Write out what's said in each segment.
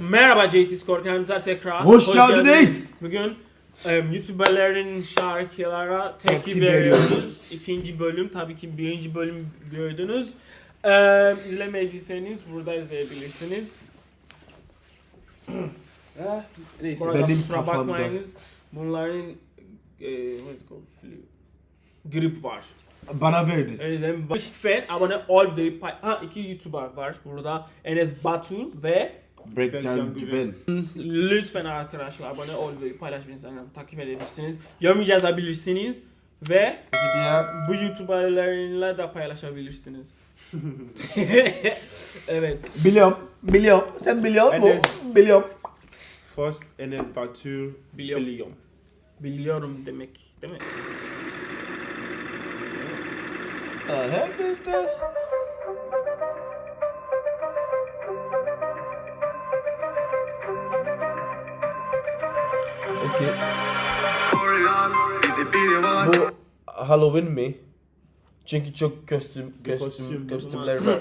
Merhaba JT Score kanalımıza tekrar Hoş geldiniz. Bugün em, YouTuber'lerin şarkılara tepki veriyoruz. İkinci bölüm tabii ki birinci bölüm gördünüz. Em, izlemediyseniz burada izleyebilirsiniz. Ha, neyse. Bu arada Benim kafamda. bakmayınız. Bunların e. Grip var. Bana verdi. Lütfen abone ol pay- Ha iki YouTuber var burada. Enes Batur ve Breakcan Güven. Lütfen arkadaşlar abone ol ve paylaş Instagram takip edebilirsiniz. Yorum yazabilirsiniz ve Video. bu YouTuber'larla da paylaşabilirsiniz. evet. Biliyorum. Biliyorum. Sen biliyor musun? Enes. Biliyorum. First Enes Batur Biliyorum. Biliyorum. Biliyorum demek değil mi? Koruyan var. Bu Halloween mi? Çünkü çok kostüm, kostüm, kostüm. kostümler var.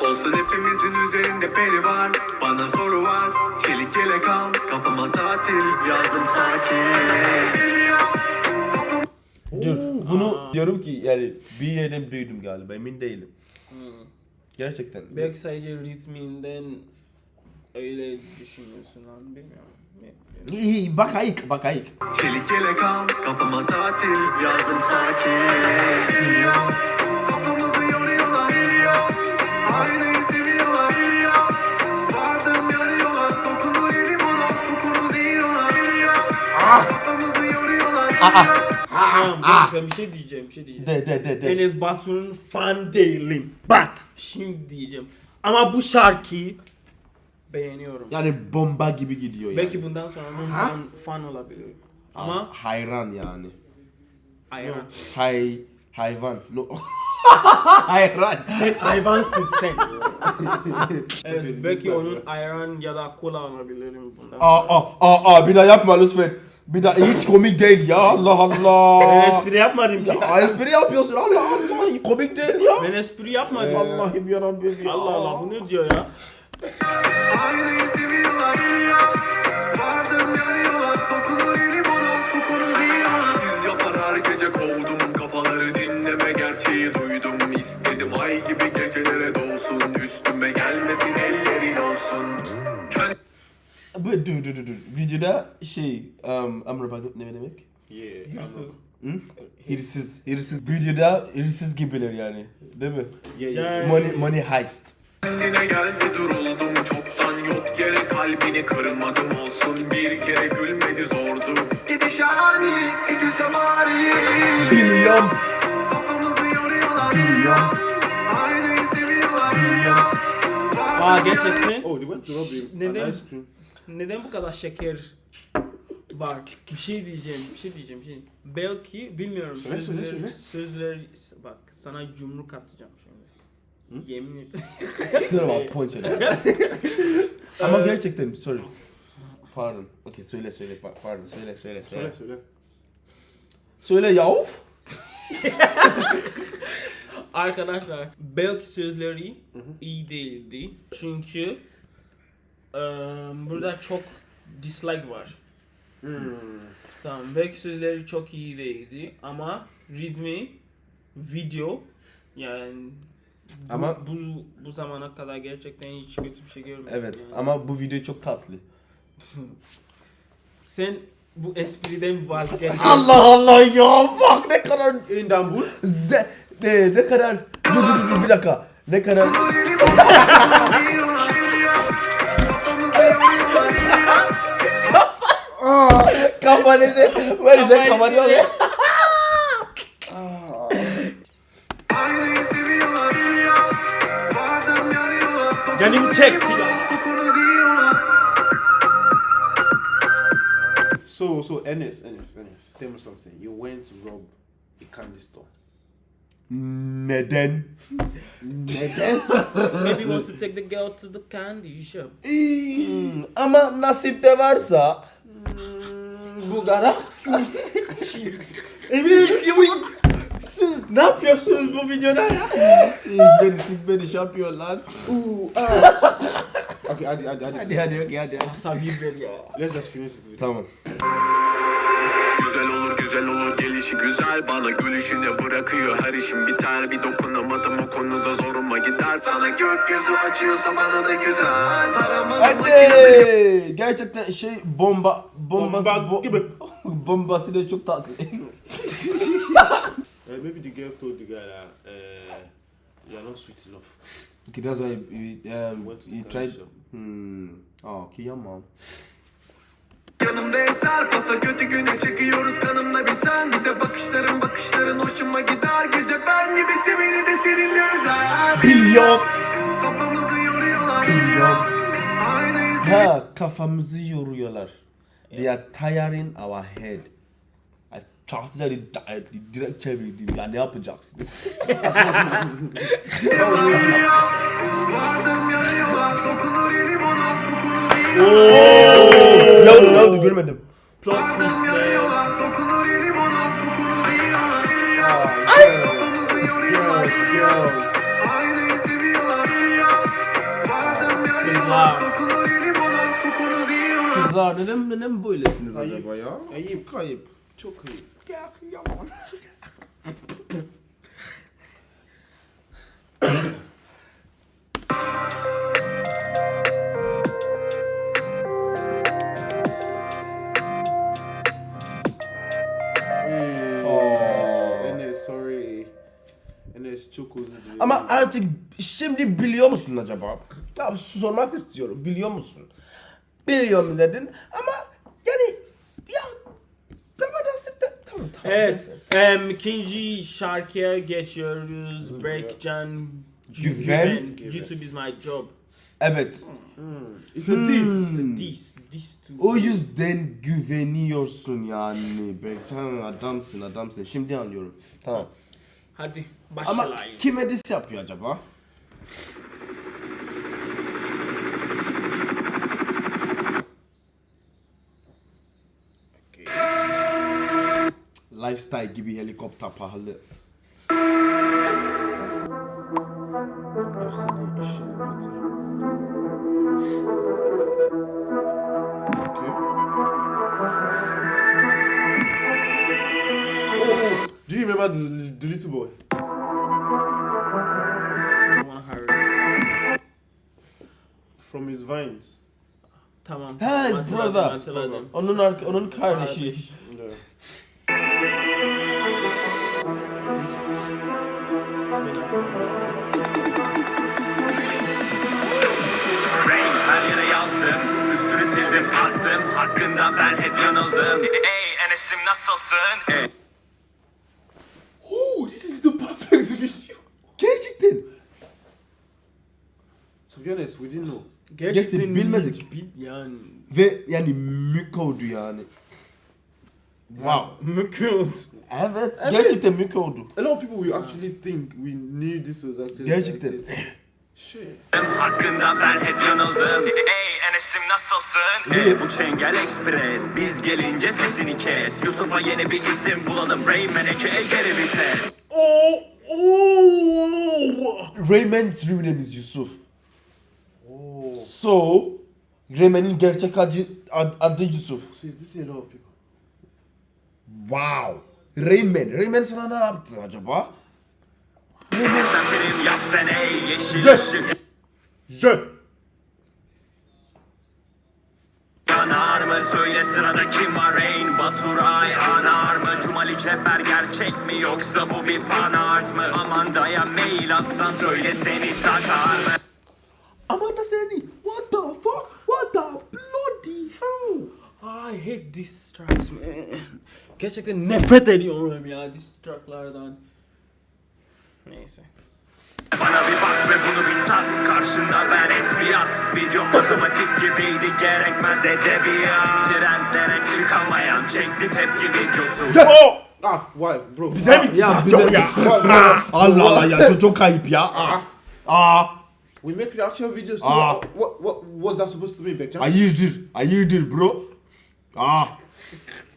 Olsun hepimizin üzerinde peri var. Bana soru var. Çelik yelek al. Kafama tatil. Yazdım sakin. Dur, bunu diyorum ki yani bir yerden duydum galiba emin değilim. Gerçekten. Belki sadece ritminden öyle düşünüyorsun lan bilmiyorum. İyi, bak ayık, bak ayık. Çelik yelek al. Kafama tatil. Yazdım sakin. Kafamızı yoruyorlar. Aynayı seviyorlar. Vardım yarı yola. Dokunur elim ona. Kokunuz iyi ona. Kafamızı yoruyorlar. Tamam ben- ben bir şey diyeceğim bir şey diyeceğim. De de de de. Enes Batur'un fan değilim. Bak şimdi diyeceğim. Ama bu şarkıyı beğeniyorum. Yani bomba gibi gidiyor yani. Belki bundan sonra onun fan, fan olabilir. Ama hayran yani. hayvan. Hay hayvan. No. hayran. Sen hayvansın sen. evet belki onun ayran ya da kola alabilirim bundan. Aa aa aa aa bir daha yapma lütfen. Bir daha hiç komik değil ya Allah Ben Allah. espri yapmadım ki. ya espri yapıyorsun Allah Allah komik değil ya. Ben espri yapmadım. Allah'ım yarabbim ya. Allah Allah bu ne diyor ya? Aynayı seviyorlar Vardım yarı yola Dokunur elim ona Bu konu iyi ona Siz yapar her gece kovdum Kafaları dinleme gerçeği duydum İstedim ay gibi gecelere doğsun Üstüme gelmesin ellerin olsun Bu dur dur dur dur. Videoda şey um, Amr bak ne demek? Yeah. Hırsız. Hı? Hırsız, hırsız. Videoda hırsız gibiler yani. Değil mi? Yeah, yeah. Money, money heist. Kendine geldi duruldum Çoktan yok yere kalbini kırmadım olsun Bir kere gülmedi zordu Gidiş ani bir gülsem ari Biliyorum. Kafamızı yoruyorlar Biliyorum. Aynayı seviyorlar Aa gerçekten Oh, they went to rob. Neden? İce cream. neden bu kadar şeker var? Bir şey diyeceğim, bir şey diyeceğim. Bir şey. Belki bilmiyorum. Söyle, söyle, sözleri, söyle. sözleri bak sana yumruk atacağım şimdi. Yemin et. Dur ama punch it. Ama gerçekten sorry. Pardon. Okay söyle söyle pa- pardon söyle söyle söyle. Söyle söyle. Söyle yav. Arkadaşlar belki sözleri iyi değildi. Çünkü eee, burada çok dislike var. Tamam belki sözleri çok iyi değildi ama ritmi, video yani bu, Ama- bu, bu zamana kadar gerçekten hiç kötü bir şey görmedim. Evet yani. ama bu video çok tatlı. Sen bu espriden vazgeç. Allah Allah ya bak ne kadar İstanbul. ze ne, ne kadar dur dur dur, bir dakika ne kadar kafanızı Kafayı kafanı yola Canım çekti ya. Bu konu iyi ona So, so Enes, Enes, Enes, tell me something. You went to rob a candy store. neden neden Maybe he wants to take the girl to the candy shop. Hmm, ama nasipte varsa Bulgara. Emin Siz ne yapıyorsunuz bu videoda ya? Beni sik beni şampiyon lan. Ah. okay, hadi, hadi, hadi. Hadi hadi okey hadi. hadi. Asabi ver ya. Let's just finish this video. Tamam. Güzel olur güzel olur gelişi güzel Bana gülüşüne bırakıyor her işim biter Bir dokunamadım o konuda zoruma gider Sana gökyüzü açıyorsa bana da güzel Taramalı Hadi. Gerçekten şey bomba bombası Bomba bo- gibi. bombası da çok tatlı. Uh, maybe the girl told the guy that uh, you're not sweet enough. okay, that's why he, um, Went to he the tried. Hmm. Oh, kıyamam. Yanımda eser pasa kötü güne çekiyoruz kanımla bir sen Bir de bakışların bakışların hoşuma gider Gece ben gibisi beni de seninle özel Biliyorum. Kafamızı yoruyorlar Biliyorum. Aynayı Ha kafamızı yoruyorlar. They are tiring our head. Çarptılar direkt çevirdim ya ne yapacaksınız? Vardım yanıyorlar Dokunur elim ona Bu konu zihni ne oldu ne oldu görmedim. Plot Vardım twist Kızlar. Neden neden böylesiniz acaba ya? Ayıp. Kayıp. Çok ayıp. Ya kıyamam. Oh. Ama artık şimdi biliyor musun acaba? Ya sormak istiyorum. Biliyor musun? Biliyorum dedin ama yani ya ben nasip de tamam tamam. Evet. em, ikinci şarkıya geçiyoruz. Breakcan Güven. YouTube is my job. Evet. It's a diss. Hmm. This, this too. O yüzden güveniyorsun yani. Berkcan adamsın adamsın. Şimdi anlıyorum. Tamam. Hadi Ama başlayalım. kim edis yapıyor acaba? Lifestyle gibi helikopter pahalı. Hepsini işini bitir. Okay. Oh, do you remember the, the little boy? From his vines. Tamam. Ha, his brother. Onun onun kardeşi. Hakkında ben hep yanıldım Ey Enes'im nasılsın? Ey. Oh, this is the perfect video. Gerçekten. To be honest, we didn't know. Gerçekten bilmedik. hiç bil yani. Ve yani mükavdu yani. Wow. Mükemmel. Evet. Gerçekten mükavdu. A lot of people will actually think we knew this was actually Gerçekten. like this. Shit. Hakkında ben hep yanıldım Ey Enes'im nasılsın? Ey bu Çengel Express Biz gelince sesini kes Yusuf'a yeni bir isim bulalım Rayman eke geri vites. Rayman's real name is Yusuf. Oh, So, Rayman'in gerçek adı, ad- adı Yusuf. so is this a lot of people? Wow. Rayman. Rayman sana ne yaptı acaba? Ey yeşil Yes. ışık Je. Yanar mı söyle sırada kim var Rain Baturay anar mı Cumali Çeper gerçek mi yoksa bu bir fan art mı Amanda'ya mail atsan söyle seni takar mı Amanda Serni. What the fuck? What the bloody hell? I hate these tracks man. Gerçekten nefret ediyorum ya diss tracklardan. Neyse. Bana bir bak ve bunu bir tat Karşında ben et bir at Video matematik gibiydi gerekmez edebiyat Trendlere çıkamayan çekti tepki videosu Oh! Ah, why, bro? Bize mi Ya diss atıyor bize- ya? Why? Allah Allah ya çok, çok kayıp ya. Aa. Aa. We make reaction videos too. Ah. What, what was that supposed to be, Bekchan? Hayırdır? Hayırdır bro? Aa.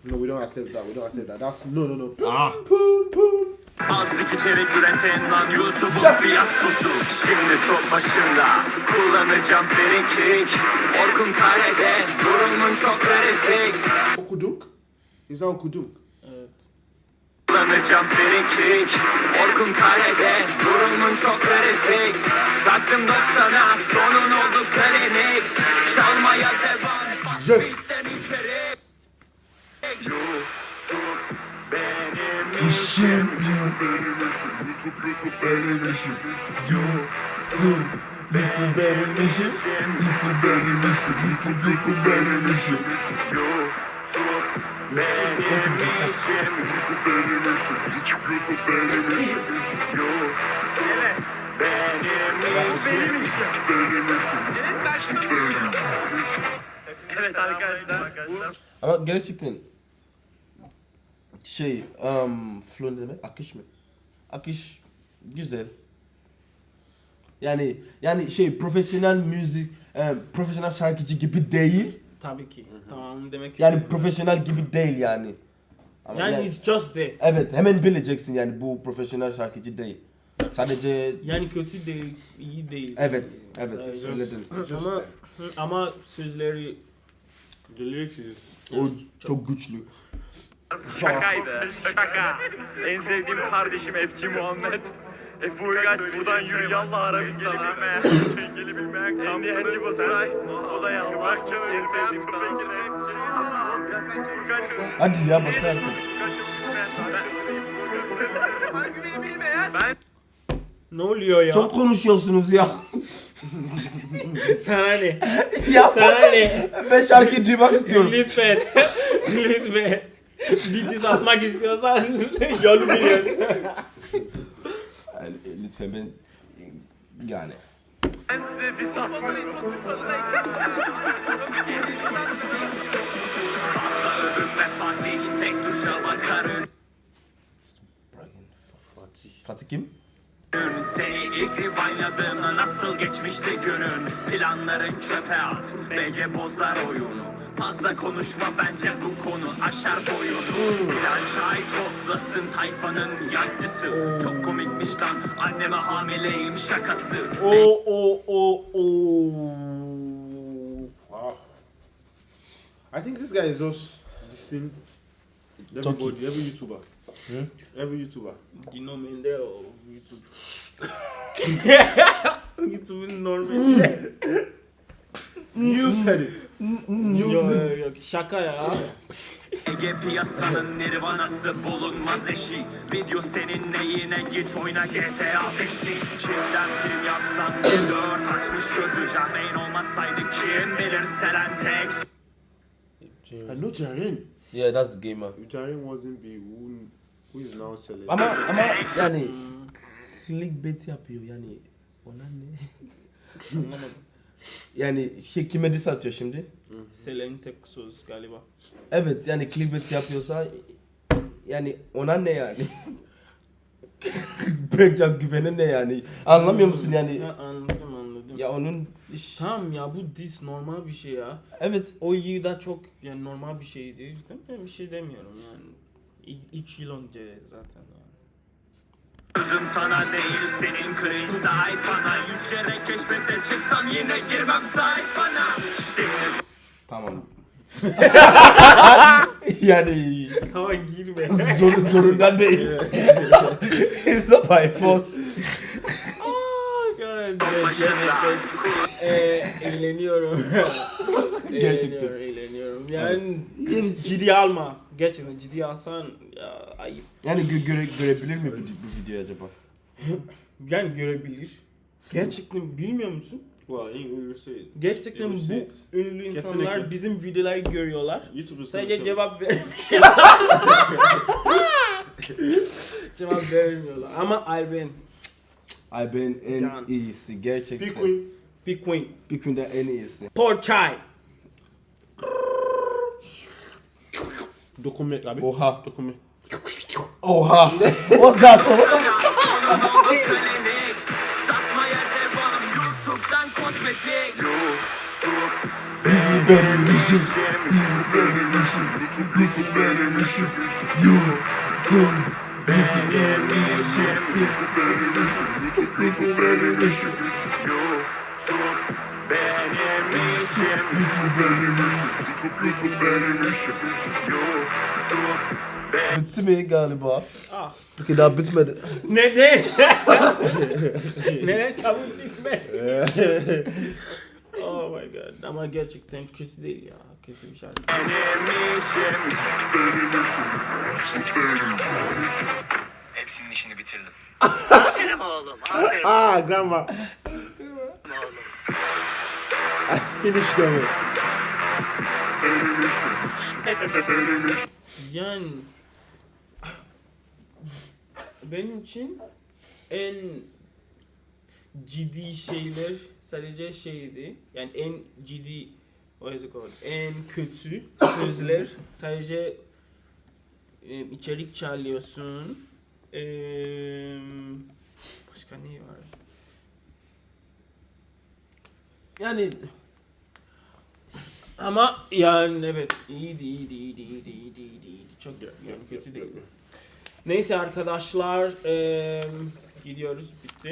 No, we don't accept that. We don't accept that. That's no, no, no. Poon, Ah. poon, poon. Azıcık içerik üreten lan YouTube'un fiyaskosu. Şimdi top başında kullanacağım free Orkun Kare'de durumun çok kritik Okudunk? Is that okudunk? Evet. Kullanacağım free Orkun Kare'de durumun çok kritik Taktım 90'a sonun oldu işim. YouTube. YouTube. YouTube. Evet arkadaşlar. Ama gerçekten şey, um, flow ne demek? Akış mı? Akış güzel. Yani yani şey profesyonel müzik, e, profesyonel şarkıcı gibi değil. Tabii ki. Tamam demek Yani istedim. profesyonel gibi değil yani. Ama yani yani- it's just there. evet hemen bileceksin yani bu profesyonel şarkıcı değil. Sadece Yani kötü değil, iyi değil. evet evet. Just Ama, ama sözleri The lyrics is O çok güçlü. Şakaydı. Şaka. En sevdiğim kardeşim Efci Muhammed. Efe Uygaç buradan yürü yallah Arabistan'a. Engeli bilmeyen Endi Henci Baturay. O da yallah. En sevdiğim sana. Hadi ya. Furkan'cığım lütfen. Ben ne oluyor ya? Çok konuşuyorsunuz ya. Sana ne? ya Sana ne? ben şarkıyı duymak istiyorum. Lütfen. Lütfen. Bir diz atmak istiyorsan yolu biliyorsun. Yani, lütfen ben yani. ben size diss atmıyorum. Övünme Fatih tek Seni. İlk revive'ladığımda nasıl geçmişti günün? Planların çöpe at BG bozar oyunu. Fazla konuşma bence bu konu aşar boyunu. Bilal çay toplasın tayfanın yancısı. Çok komikmiş lan anneme hamileyim şakası. O o o o. Wow. I think this guy is just dissing everybody, every YouTuber. Every YouTuber. Dino Mende of YouTube. YouTube'un normali. You said it. You yok said it. yok şaka ya. Ege piyasanın nirvanası bulunmaz eşi Video senin neyine git oyna GTA 5'i Çiftten film yapsan bir dört açmış gözü Jahreyn olmasaydı kim bilir Selentex I know Jaren. Yeah that's the gamer. If Jaren wasn't be who, who is now selling. Ama ama yani clickbait yapıyor yani. Ona ne? Yani şey kime diss atıyor şimdi? Selentek söz galiba. Evet yani clickbait yapıyorsa yani ona ne yani? Breakcan güveni ne yani? Anlamıyor musun yani? Ha, anladım anladım. Ya onun iş... Tamam ya bu diss normal bir şey ya. Evet. O yıl da çok yani normal bir şeydi. Değil mi? Ben bir şey demiyorum yani. 3 yıl önce zaten yani. Sözüm sana değil senin cringe tayfana Yüz kere keşfete çıksam yine girmem sayfana Şimdi Tamam. yani Tamam girme. zor, zorundan değil. It's not by force. başında e, eğleniyorum. Gerçekten. eğleniyorum, eğleniyorum. Yani ciddi alma. Gerçekten ciddi alsan ya, ayıp. Yani gö- göre, görebilir mi bu, bu videoyu acaba? Yani görebilir. Gerçekten bilmiyor musun? Well, say it. Gerçekten bu ünlü insanlar Kesinlikle. bizim videoları görüyorlar. YouTube is Sadece cevap ver. cevap vermiyorlar. Ama Ayben Ay ben en Can. iyisi gerçekten. Big Queen. Big Queen. Big Queen'de en iyisi. Por Dokument abi. Oha. Dokument. Oha. What's that? sonum oldu klinik Satmaya devam YouTube'dan kozmetik benim işim. YouTube benim işim. YouTube benim işim. YouTube benim işim YouTube YouTube benim işim YouTube benim işim YouTube benim işim YouTube YouTube benim işim YouTube Bitti mi galiba? Ah. Peki daha bitmedi. Neden? Neden çabuk bitmez? oh my god. Ama gerçekten kötü değil ya. Kötü bir şarkı. benim işim Hepsinin işini bitirdim. Aferin oğlum, aferin Ah, grandma. Finish them. Yani benim için en ciddi şeyler sadece şeydi. Yani en ciddi what is it? En kötü sözler sadece içerik çalıyorsun. Başka ne var? Yani Ama yani evet iyiydi iyiydi iyiydi iyiydi iyiydi iyiydi, iyiydi. çok yani kötü değildi. Neyse arkadaşlar eee, gidiyoruz bitti.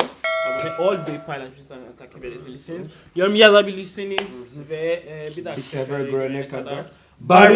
Abone ol ve paylaşırsanız takip edebilirsiniz. Yorum yazabilirsiniz ve eee, bir dahaki sefer sefere görene görene kadar kadar Bye.